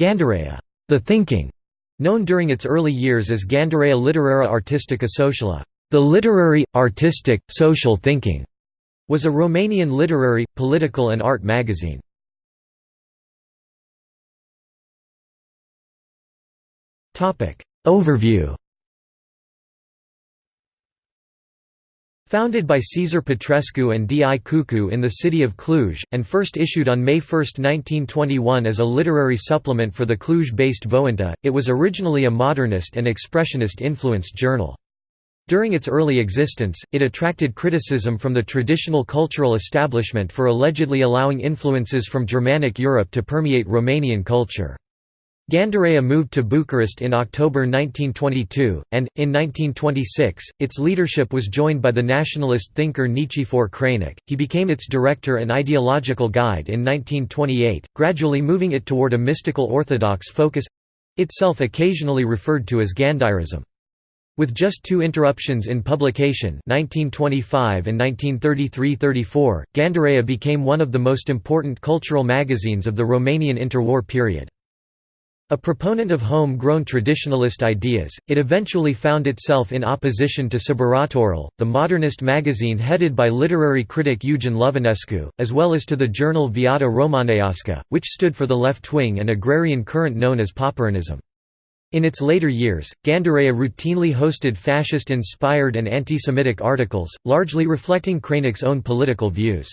Gândirea the thinking", known during its early years as Gândirea Literaria Artistica Sociala the literary, artistic, social thinking", was a Romanian literary, political and art magazine. Overview Founded by Cezar Petrescu and D. I. Cucu in the city of Cluj, and first issued on May 1, 1921 as a literary supplement for the Cluj-based Vointă, it was originally a modernist and expressionist-influenced journal. During its early existence, it attracted criticism from the traditional cultural establishment for allegedly allowing influences from Germanic Europe to permeate Romanian culture. Gândirea moved to Bucharest in October 1922, and, in 1926, its leadership was joined by the nationalist thinker Nichifor Crainic. He became its director and ideological guide in 1928, gradually moving it toward a mystical orthodox focus itself occasionally referred to as Gândirism. With just two interruptions in publication 1925 and 1933–34, Gândirea became one of the most important cultural magazines of the Romanian interwar period. A proponent of home-grown traditionalist ideas, it eventually found itself in opposition to Sburătorul, the modernist magazine headed by literary critic Eugen Lovinescu, as well as to the journal Viața Romanească, which stood for the left-wing and agrarian current known as Poporanism. In its later years, Gândirea routinely hosted fascist-inspired and anti-Semitic articles, largely reflecting Crainic's own political views.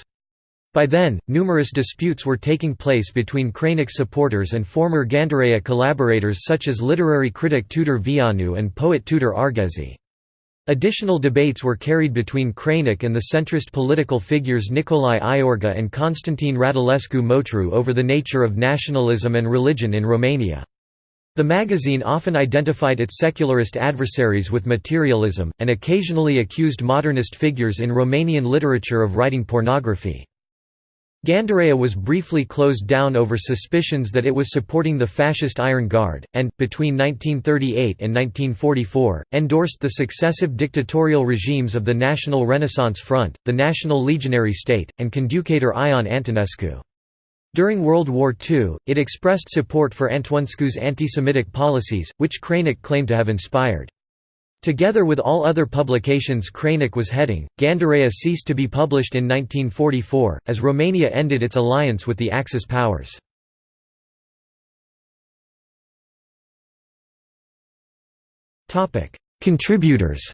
By then, numerous disputes were taking place between Crainic supporters and former Gândirea collaborators such as literary critic Tudor Vianu and poet Tudor Arghezi. Additional debates were carried between Crainic and the centrist political figures Nicolae Iorga and Constantin Radulescu Motru over the nature of nationalism and religion in Romania. The magazine often identified its secularist adversaries with materialism, and occasionally accused modernist figures in Romanian literature of writing pornography. Gândirea was briefly closed down over suspicions that it was supporting the fascist Iron Guard, and, between 1938 and 1944, endorsed the successive dictatorial regimes of the National Renaissance Front, the National Legionary State, and Conducător Ion Antonescu. During World War II, it expressed support for Antonescu's anti-Semitic policies, which Crainic claimed to have inspired. Together with all other publications Crainic was heading, Gândirea ceased to be published in 1944, as Romania ended its alliance with the Axis powers. Contributors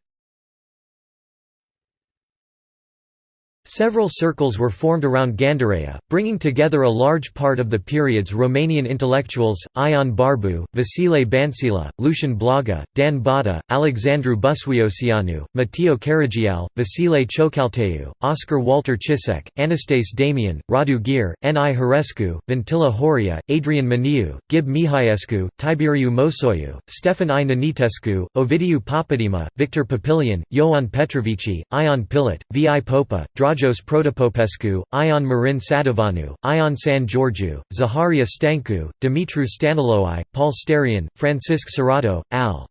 Several circles were formed around Gândirea, bringing together a large part of the period's Romanian intellectuals, Ion Barbu, Vasile Bancila, Lucian Blaga, Dan Botta, Alexandru Busuioceanu, Mateiu Caragiale, Vasile Ciocalteu, Oscar Walter Cisek, Anastase Damian, Radu Gyr, N. I. Herescu, Vintila Horia, Adrian Maniu, Gib Mihaescu, Tiberiu Mosoiu, Stefan I. Nenițescu, Ovidiu Papadima, Victor Papilian, Ioan Petrovici, Ion Pillat, V. I. Popa, Dragos Protopopescu, Ion Marin Sadoveanu, Ion Sân-Giorgiu, Zaharia Stancu, Dumitru Stăniloae, Paul Sterian, Francisc Șirato, Al.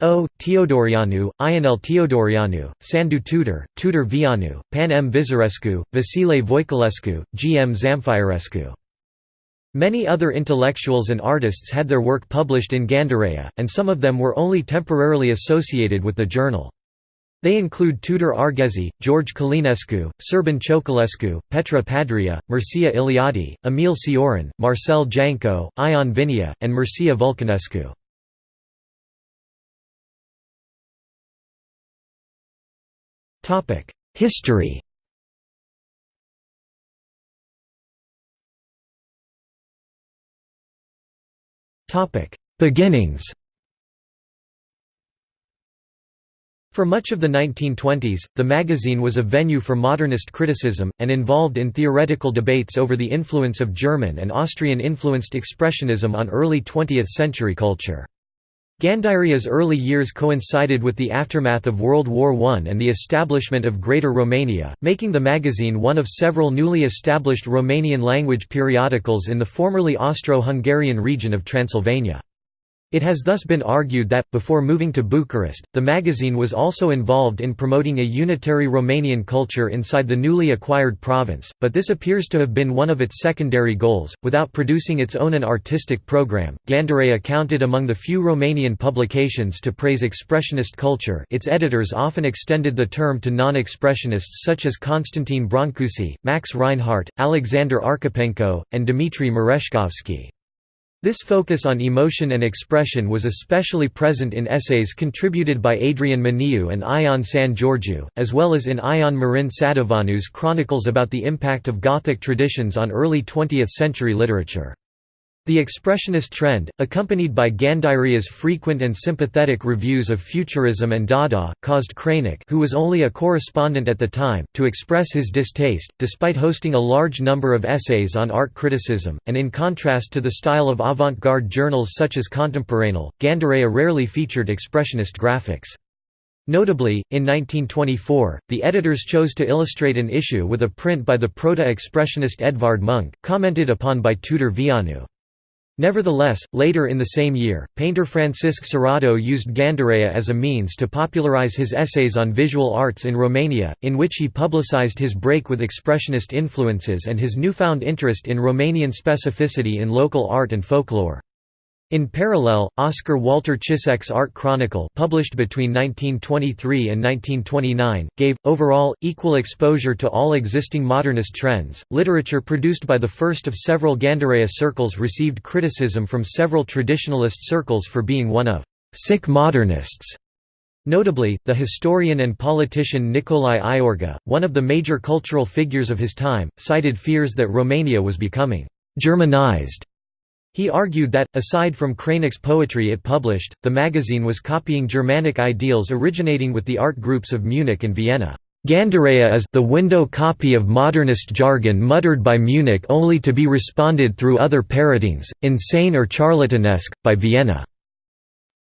O. Teodoreanu, Ionel Teodoreanu, Sandu Tudor, Tudor Vianu, Pan M. Vizirescu, Vasile Voiculescu, G. M. Zamfirescu. Many other intellectuals and artists had their work published in Gândirea, and some of them were only temporarily associated with the journal. They include Tudor Arghezi, George Călinescu, Șerban Cioculescu, Petre Pandrea, Mircea Eliade, Emil Cioran, Marcel Janco, Ion Vinea, and Mircea Vulcanescu. History Beginnings For much of the 1920s, the magazine was a venue for modernist criticism, and involved in theoretical debates over the influence of German and Austrian-influenced expressionism on early 20th-century culture. Gândirea's early years coincided with the aftermath of World War I and the establishment of Greater Romania, making the magazine one of several newly established Romanian-language periodicals in the formerly Austro-Hungarian region of Transylvania. It has thus been argued that, before moving to Bucharest, the magazine was also involved in promoting a unitary Romanian culture inside the newly acquired province, but this appears to have been one of its secondary goals. Without producing its own an artistic program, Gândirea counted among the few Romanian publications to praise expressionist culture. Its editors often extended the term to non expressionists such as Constantin Brancusi, Max Reinhardt, Alexander Archipenko, and Dmitry Merezhkovsky. This focus on emotion and expression was especially present in essays contributed by Adrian Maniu and Ion Sân-Giorgiu, as well as in Ion Marin Sadoveanu's chronicles about the impact of Gothic traditions on early 20th-century literature. The Expressionist trend, accompanied by Gândirea's frequent and sympathetic reviews of Futurism and Dada, caused Crainic who was only a correspondent at the time, to express his distaste, despite hosting a large number of essays on art criticism, and in contrast to the style of avant-garde journals such as Contimporanul, Gândirea rarely featured expressionist graphics. Notably, in 1924, the editors chose to illustrate an issue with a print by the proto-expressionist Edvard Munch, commented upon by Tudor Vianu. Nevertheless, later in the same year, painter Francisc Șirato used Gândirea as a means to popularize his essays on visual arts in Romania, in which he publicized his break with expressionist influences and his newfound interest in Romanian specificity in local art and folklore. In parallel, Oscar Walter Cisek's Art Chronicle published between 1923 and 1929, gave, overall, equal exposure to all existing modernist trends. Literature produced by the first of several Gândirea circles received criticism from several traditionalist circles for being one of sick modernists. Notably, the historian and politician Nicolae Iorga, one of the major cultural figures of his time, cited fears that Romania was becoming Germanized he argued that, aside from Crainic's poetry it published, the magazine was copying Germanic ideals originating with the art groups of Munich and Vienna. Gândirea is the window copy of modernist jargon muttered by Munich only to be responded through other parrotings, insane or charlatanesque, by Vienna.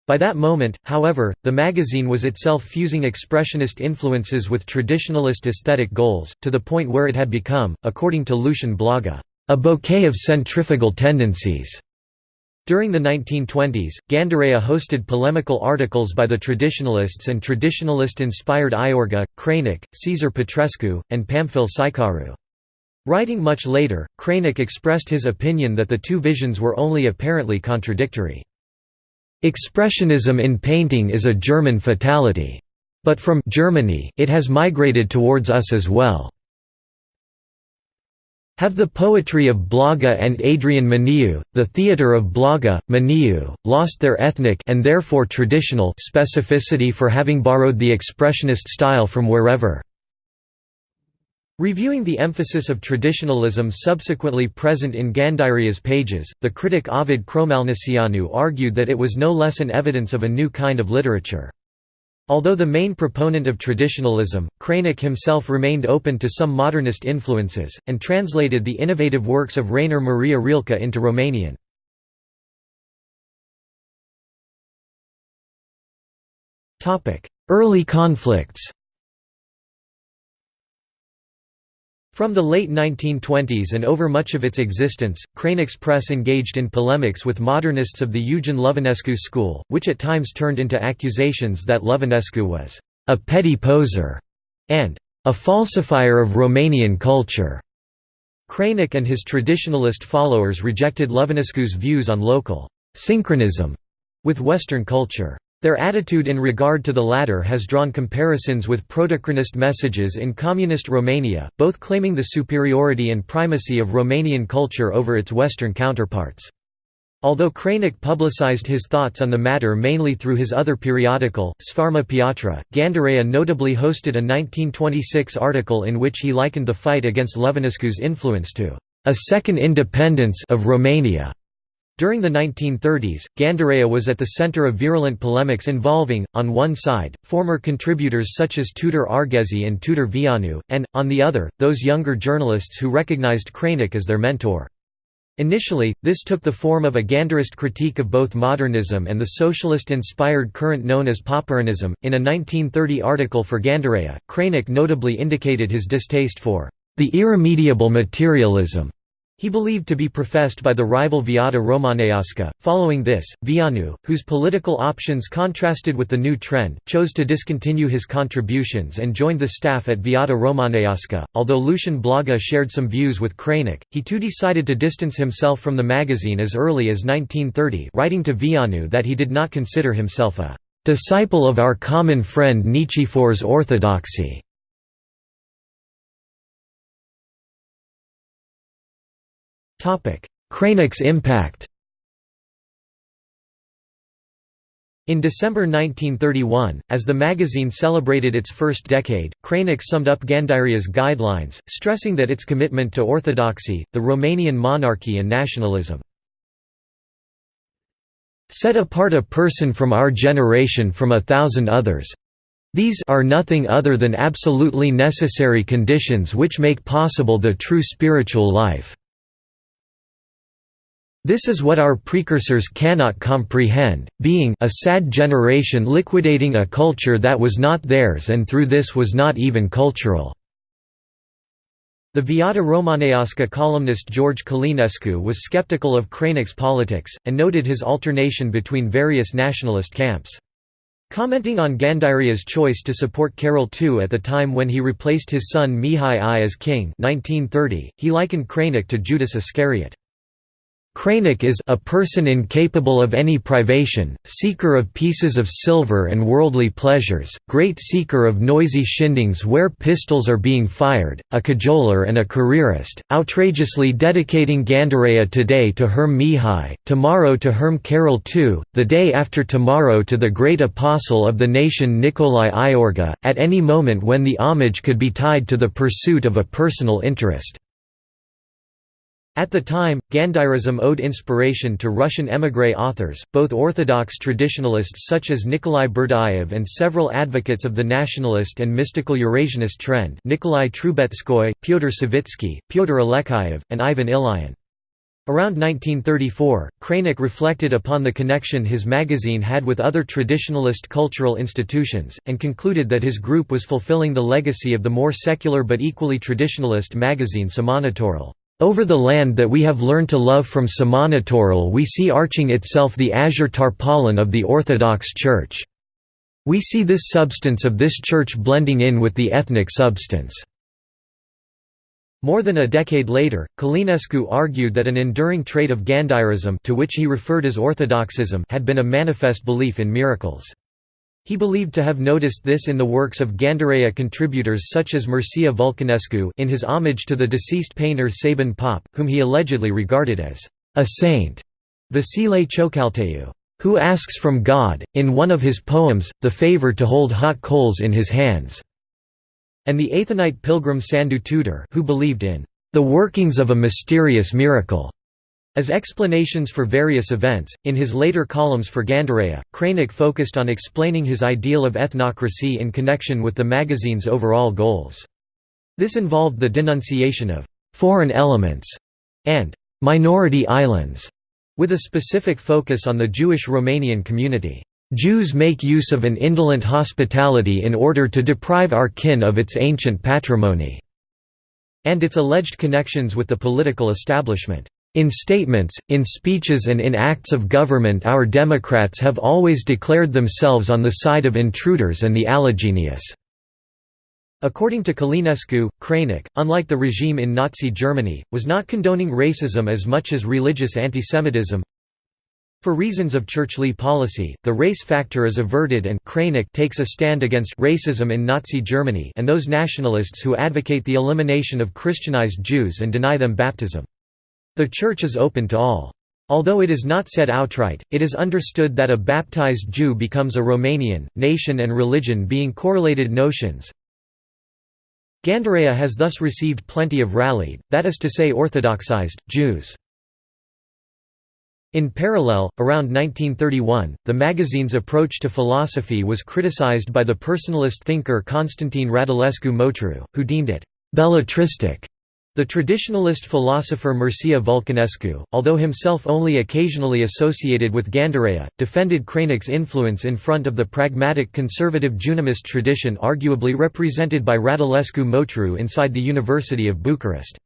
By that moment, however, the magazine was itself fusing expressionist influences with traditionalist aesthetic goals, to the point where it had become, according to Lucian Blaga, a bouquet of centrifugal tendencies. During the 1920s, Gândirea hosted polemical articles by the traditionalists and traditionalist-inspired Iorga, Crainic, Cezar Petrescu, and Pamfil Șeicaru. Writing much later, Crainic expressed his opinion that the two visions were only apparently contradictory. Expressionism in painting is a German fatality. But from Germany, it has migrated towards us as well. Have the poetry of Blaga and Adrian Maniu, the theatre of Blaga, Maniu, lost their ethnic and therefore traditional specificity for having borrowed the expressionist style from wherever? Reviewing the emphasis of traditionalism subsequently present in Gândirea's pages, the critic Ovid Crohmălniceanu argued that it was no less an evidence of a new kind of literature. Although the main proponent of traditionalism, Crainic himself remained open to some modernist influences, and translated the innovative works of Rainer Maria Rilke into Romanian. Early conflicts From the late 1920s and over much of its existence, Crainic's press engaged in polemics with modernists of the Eugen Lovinescu school, which at times turned into accusations that Lovinescu was a petty poser and a falsifier of Romanian culture. Crainic and his traditionalist followers rejected Lovinescu's views on local synchronism with Western culture. Their attitude in regard to the latter has drawn comparisons with Protochronist messages in Communist Romania, both claiming the superiority and primacy of Romanian culture over its Western counterparts. Although Crainic publicized his thoughts on the matter mainly through his other periodical, Sfarma Piatra, Gândirea notably hosted a 1926 article in which he likened the fight against Lovinescu's influence to a second independence of Romania. During the 1930s, Gândirea was at the center of virulent polemics involving, on one side, former contributors such as Tudor Arghezi and Tudor Vianu, and, on the other, those younger journalists who recognized Crainic as their mentor. Initially, this took the form of a Gândirist critique of both modernism and the socialist-inspired current known as Poporanism. In a 1930 article for Gândirea, Crainic notably indicated his distaste for the irremediable materialism He believed to be professed by the rival Viața Romanească. Following this, Vianu, whose political options contrasted with the new trend, chose to discontinue his contributions and joined the staff at Viața Romanească. Although Lucian Blaga shared some views with Crainic, he too decided to distance himself from the magazine as early as 1930, writing to Vianu that he did not consider himself a disciple of our common friend Nichifor's orthodoxy. Crainic's impact In December 1931, as the magazine celebrated its first decade, Crainic summed up Gândirea's guidelines, stressing that its commitment to orthodoxy, the Romanian monarchy and nationalism set apart a person from our generation from a thousand others. These are nothing other than absolutely necessary conditions which make possible the true spiritual life. This is what our precursors cannot comprehend, being a sad generation liquidating a culture that was not theirs and through this was not even cultural." The Viața Romanească columnist George Călinescu was skeptical of Crainic's politics, and noted his alternation between various nationalist camps. Commenting on Gândirea's choice to support Carol II at the time when he replaced his son Mihai I as king 1930, he likened Crainic to Judas Iscariot. Crainic is a person incapable of any privation, seeker of pieces of silver and worldly pleasures, great seeker of noisy shindings where pistols are being fired, a cajoler and a careerist, outrageously dedicating Gândirea today to Herm Mihai, tomorrow to Herm Carol II, the day after tomorrow to the great apostle of the nation Nicolae Iorga, at any moment when the homage could be tied to the pursuit of a personal interest. At the time, Gândirism owed inspiration to Russian émigré authors, both Orthodox traditionalists such as Nikolai Berdyaev and several advocates of the nationalist and mystical Eurasianist trend Nikolai Trubetskoy, Pyotr Savitsky, Pyotr Alekseyev, and Ivan Ilyin. Around 1934, Crainic reflected upon the connection his magazine had with other traditionalist cultural institutions, and concluded that his group was fulfilling the legacy of the more secular but equally traditionalist magazine Sămănătorul. Over the land that we have learned to love from Sămănătorul we see arching itself the azure tarpaulin of the Orthodox Church. We see this substance of this church blending in with the ethnic substance." More than a decade later, Călinescu argued that an enduring trait of Gândirism to which he referred as orthodoxism had been a manifest belief in miracles. He believed to have noticed this in the works of Gândirea contributors such as Mircea Vulcanescu in his homage to the deceased painter Sabin Pop, whom he allegedly regarded as a saint, Vasile Ciocalteu, who asks from God, in one of his poems, the favor to hold hot coals in his hands, and the Athonite pilgrim Sandu Tudor who believed in the workings of a mysterious miracle. As explanations for various events, in his later columns for Gândirea, Crainic focused on explaining his ideal of ethnocracy in connection with the magazine's overall goals. This involved the denunciation of «foreign elements» and «minority islands», with a specific focus on the Jewish Romanian community. Jews make use of an indolent hospitality in order to deprive our kin of its ancient patrimony, and its alleged connections with the political establishment. In statements, in speeches and in acts of government our Democrats have always declared themselves on the side of intruders and the allogeneious." According to Călinescu, Crainic, unlike the regime in Nazi Germany, was not condoning racism as much as religious antisemitism. For reasons of churchly policy, the race factor is averted and Crainic takes a stand against racism in Nazi Germany and those nationalists who advocate the elimination of Christianized Jews and deny them baptism. The Church is open to all. Although it is not said outright, it is understood that a baptized Jew becomes a Romanian, nation and religion being correlated notions. Gândirea has thus received plenty of rallied, that is to say orthodoxized, Jews. In parallel, around 1931, the magazine's approach to philosophy was criticized by the personalist thinker Constantine Radulescu Motru, who deemed it «belletristic» The traditionalist philosopher Mircea Vulcanescu, although himself only occasionally associated with Gândirea, defended Crainic's influence in front of the pragmatic conservative Junimist tradition arguably represented by Radulescu Motru inside the University of Bucharest.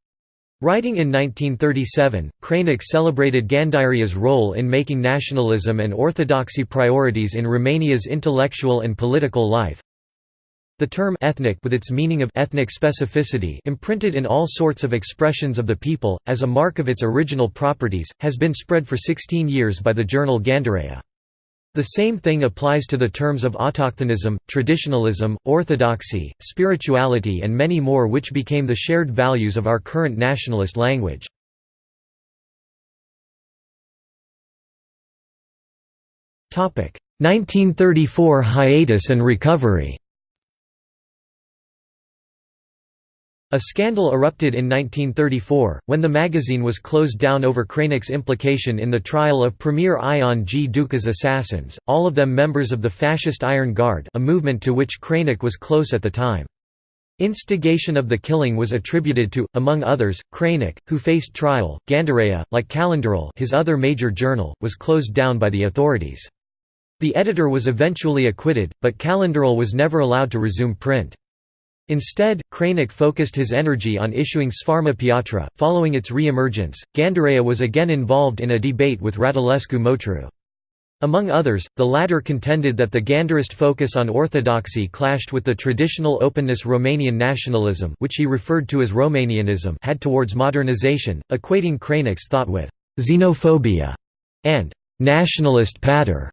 Writing in 1937, Crainic celebrated Gândirea's role in making nationalism and orthodoxy priorities in Romania's intellectual and political life. The term ethnic with its meaning of ethnic specificity imprinted in all sorts of expressions of the people, as a mark of its original properties, has been spread for 16 years by the journal Gândirea. The same thing applies to the terms of autochthonism, traditionalism, orthodoxy, spirituality and many more which became the shared values of our current nationalist language. Topic: 1934 hiatus and recovery. A scandal erupted in 1934, when the magazine was closed down over Crainic's implication in the trial of Premier Ion G. Duca's assassins, all of them members of the fascist Iron Guard a movement to which Crainic was close at the time. Instigation of the killing was attributed to, among others, Crainic, who faced trial. Gândirea, like Calendarul his other major journal, was closed down by the authorities. The editor was eventually acquitted, but Calendarul was never allowed to resume print. Instead, Crainic focused his energy on issuing Sfarma Piatra. Following its re-emergence, Gândirea was again involved in a debate with Radulescu Motru. Among others, the latter contended that the Gândirist focus on orthodoxy clashed with the traditional openness Romanian nationalism which he referred to as Romanianism had towards modernization, equating Crainic's thought with «xenophobia» and «nationalist patter».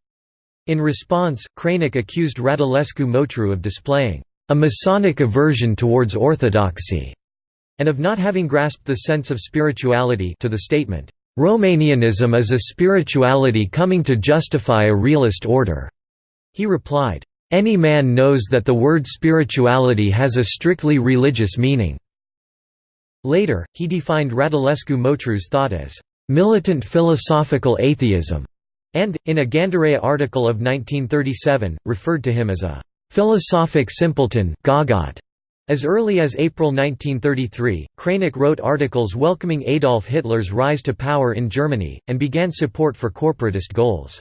In response, Crainic accused Radulescu Motru of displaying a Masonic aversion towards orthodoxy, and of not having grasped the sense of spirituality to the statement, Romanianism is a spirituality coming to justify a realist order. He replied, Any man knows that the word spirituality has a strictly religious meaning. Later, he defined Radulescu Motru's thought as militant philosophical atheism, and, in a Gândirea article of 1937, referred to him as a Philosophic simpleton As early as April 1933, Crainic wrote articles welcoming Adolf Hitler's rise to power in Germany, and began support for corporatist goals.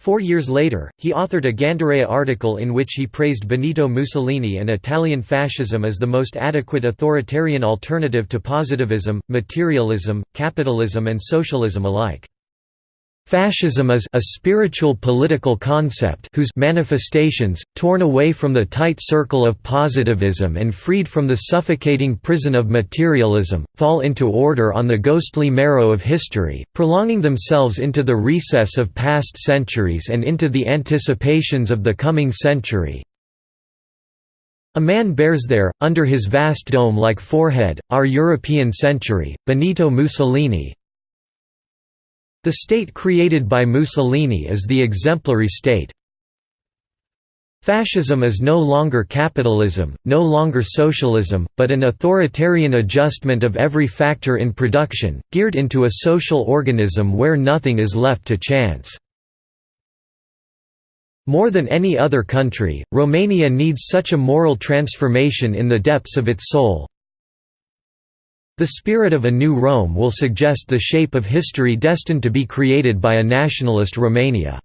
Four years later, he authored a Gândirea article in which he praised Benito Mussolini and Italian fascism as the most adequate authoritarian alternative to positivism, materialism, capitalism and socialism alike. Fascism is a spiritual political concept whose manifestations, torn away from the tight circle of positivism and freed from the suffocating prison of materialism, fall into order on the ghostly marrow of history, prolonging themselves into the recess of past centuries and into the anticipations of the coming century. A man bears there, under his vast dome-like forehead, our European century, Benito Mussolini, the state created by Mussolini is the exemplary state. Fascism is no longer capitalism, no longer socialism, but an authoritarian adjustment of every factor in production, geared into a social organism where nothing is left to chance. More than any other country, Romania needs such a moral transformation in the depths of its soul, the spirit of a new Rome will suggest the shape of history destined to be created by a nationalist Romania.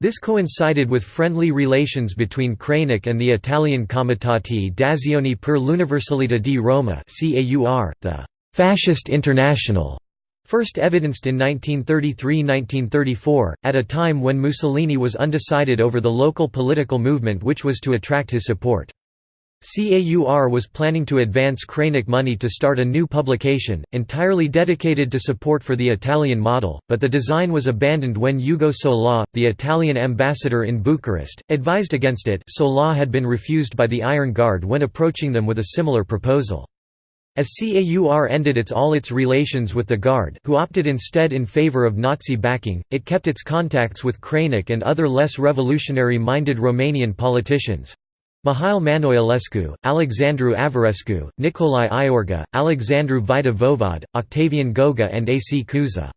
This coincided with friendly relations between Crainic and the Italian Comitati d'Azione per l'Universalità di Roma the «Fascist International», first evidenced in 1933–1934, at a time when Mussolini was undecided over the local political movement which was to attract his support. CAUR was planning to advance Crainic money to start a new publication, entirely dedicated to support for the Italian model, but the design was abandoned when Ugo Sola, the Italian ambassador in Bucharest, advised against it Sola had been refused by the Iron Guard when approaching them with a similar proposal. As CAUR ended its all its relations with the Guard who opted instead in favor of Nazi backing, it kept its contacts with Crainic and other less revolutionary-minded Romanian politicians. Mihail Manoilescu, Alexandru Averescu, Nicolae Iorga, Alexandru Vaida-Voevod, Octavian Goga and A. C. Cuza.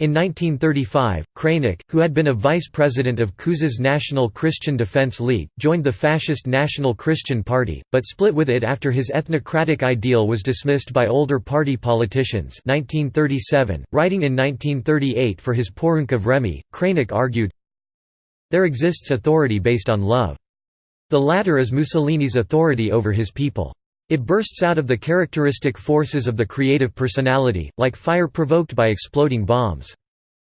In 1935, Crainic, who had been a vice president of Cuza's National Christian Defense League, joined the fascist National Christian Party, but split with it after his ethnocratic ideal was dismissed by older party politicians 1937. .Writing in 1938 for his Porunca Vremii, Crainic argued, There exists authority based on love. The latter is Mussolini's authority over his people. It bursts out of the characteristic forces of the creative personality, like fire provoked by exploding bombs.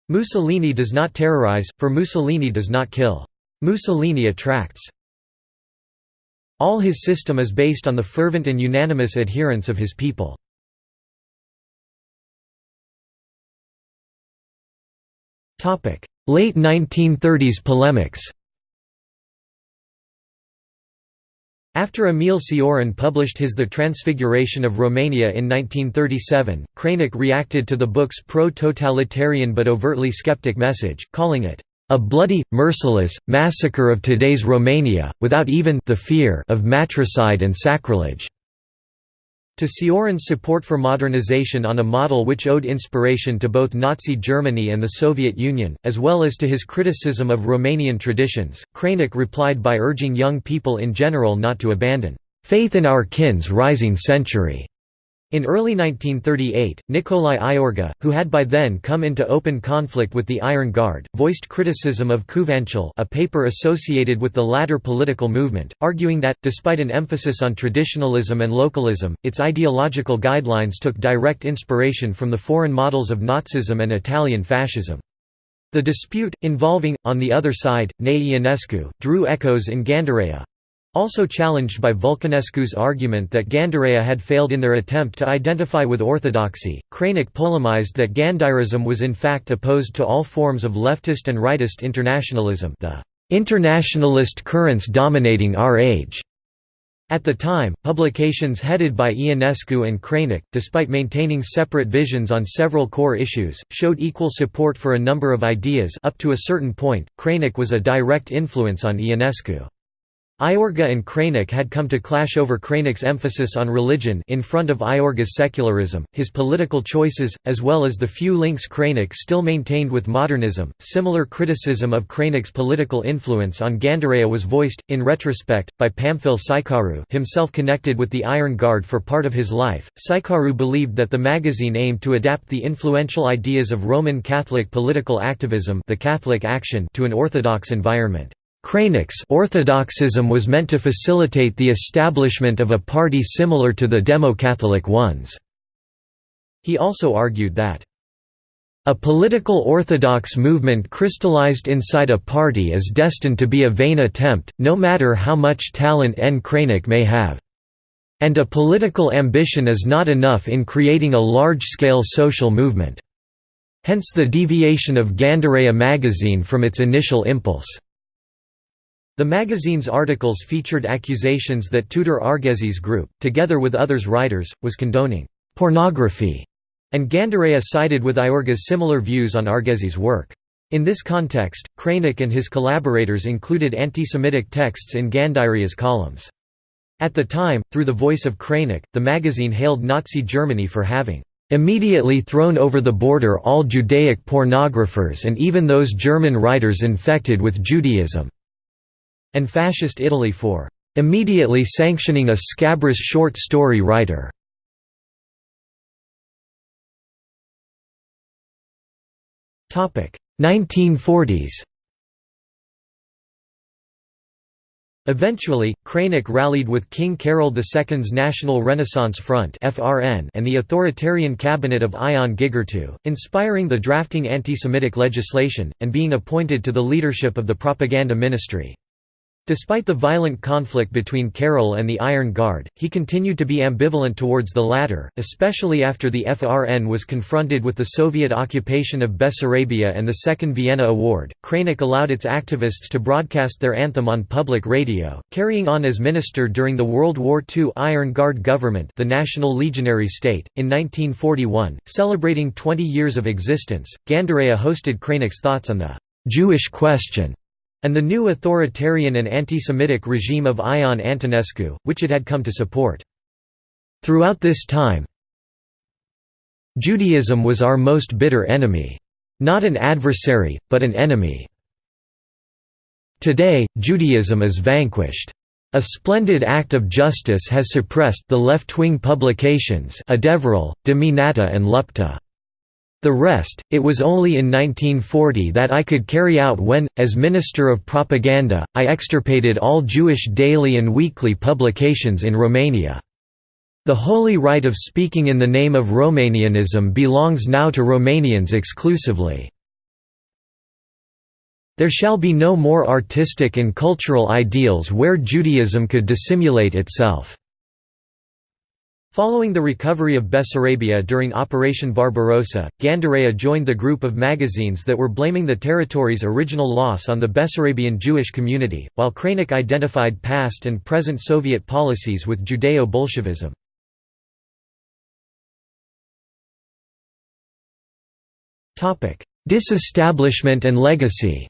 Mussolini does not terrorize, for Mussolini does not kill. Mussolini attracts. All his system is based on the fervent and unanimous adherence of his people. Late 1930s polemics After Emil Cioran published his The Transfiguration of Romania in 1937, Crainic reacted to the book's pro-totalitarian but overtly skeptic message, calling it, "...a bloody, merciless, massacre of today's Romania, without even the fear of matricide and sacrilege." To Cioran's support for modernization on a model which owed inspiration to both Nazi Germany and the Soviet Union, as well as to his criticism of Romanian traditions, Crainic replied by urging young people in general not to abandon faith in our kin's rising century. In early 1938, Nicolae Iorga, who had by then come into open conflict with the Iron Guard, voiced criticism of Cuvantul a paper associated with the latter political movement, arguing that, despite an emphasis on traditionalism and localism, its ideological guidelines took direct inspiration from the foreign models of Nazism and Italian fascism. The dispute, involving, on the other side, Nae Ionescu, drew echoes in Gândirea, also challenged by Vulcanescu's argument that Gândirea had failed in their attempt to identify with orthodoxy, Crainic polemized that Gândirism was in fact opposed to all forms of leftist and rightist internationalism the internationalist currents dominating our age. At the time, publications headed by Ionescu and Crainic, despite maintaining separate visions on several core issues, showed equal support for a number of ideas up to a certain point, Crainic was a direct influence on Ionescu. Iorga and Crainic had come to clash over Crainic's emphasis on religion in front of Iorga's secularism, his political choices, as well as the few links Crainic still maintained with modernism. Similar criticism of Crainic's political influence on Gândirea was voiced, in retrospect, by Pamfil Șeicaru, himself connected with the Iron Guard for part of his life. Șeicaru believed that the magazine aimed to adapt the influential ideas of Roman Catholic political activism, the Catholic action, to an Orthodox environment. Crainic's Orthodoxism was meant to facilitate the establishment of a party similar to the Demo-Catholic ones. He also argued that a political orthodox movement crystallized inside a party is destined to be a vain attempt, no matter how much talent N. Crainic may have. And a political ambition is not enough in creating a large-scale social movement. Hence the deviation of Gândirea magazine from its initial impulse. The magazine's articles featured accusations that Tudor Arghezi group, together with others writers, was condoning pornography, and Gândirea sided with Iorga's similar views on Arghezi's work. In this context, Crainic and his collaborators included anti-Semitic texts in Gândirea's columns. At the time, through the voice of Crainic, the magazine hailed Nazi Germany for having immediately thrown over the border all Judaic pornographers and even those German writers infected with Judaism and Fascist Italy for immediately sanctioning a scabrous short story writer. Topic 1940s. Eventually, Crainic rallied with King Carol II's National Renaissance Front (FRN) and the authoritarian cabinet of Ion Gigurtu, inspiring the drafting anti-Semitic legislation, and being appointed to the leadership of the propaganda ministry. Despite the violent conflict between Carol and the Iron Guard, he continued to be ambivalent towards the latter, especially after the FRN was confronted with the Soviet occupation of Bessarabia and the Second Vienna Award. Crainic allowed its activists to broadcast their anthem on public radio, carrying on as minister during the World War II Iron Guard government, the National Legionary State. In 1941, celebrating 20 years of existence, Gândirea hosted Crainic's thoughts on the Jewish question and the new authoritarian and anti-Semitic regime of Ion Antonescu, which it had come to support. Throughout this time, Judaism was our most bitter enemy. Not an adversary, but an enemy. Today, Judaism is vanquished. A splendid act of justice has suppressed the left-wing publications Adevărul, Dimineața and Lupta. The rest, it was only in 1940 that I could carry out when, as Minister of Propaganda, I extirpated all Jewish daily and weekly publications in Romania. The holy right of speaking in the name of Romanianism belongs now to Romanians exclusively. There shall be no more artistic and cultural ideals where Judaism could dissimulate itself." Following the recovery of Bessarabia during Operation Barbarossa, Gândirea joined the group of magazines that were blaming the territory's original loss on the Bessarabian Jewish community, while Crainic identified past and present Soviet policies with Judeo-Bolshevism. Disestablishment and legacy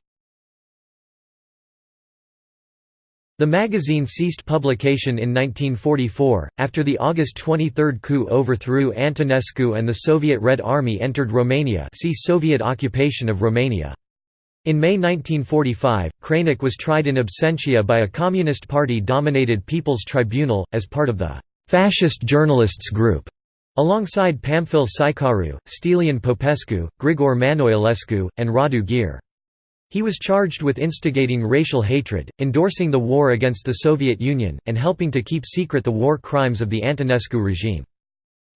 The magazine ceased publication in 1944, after the August 23 coup overthrew Antonescu and the Soviet Red Army entered Romania see Soviet occupation of Romania. In May 1945, Crainic was tried in absentia by a Communist Party-dominated People's Tribunal, as part of the «fascist journalists group», alongside Pamfil Șeicaru, Stelian Popescu, Grigore Manoilescu, and Radu Gyr. He was charged with instigating racial hatred, endorsing the war against the Soviet Union, and helping to keep secret the war crimes of the Antonescu regime.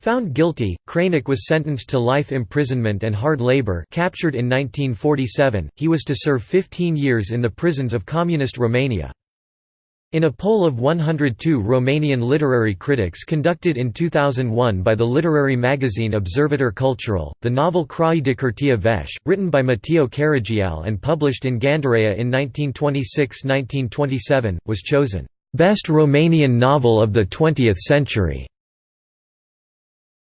Found guilty, Crainic was sentenced to life imprisonment and hard labor captured in 1947, he was to serve 15 years in the prisons of Communist Romania. In a poll of 102 Romanian literary critics conducted in 2001 by the literary magazine Observator Cultural, the novel Crai de Curtea Veche, written by Mateiu Caragiale and published in Gândirea in 1926–1927, was chosen, "...best Romanian novel of the 20th century".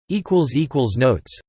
Notes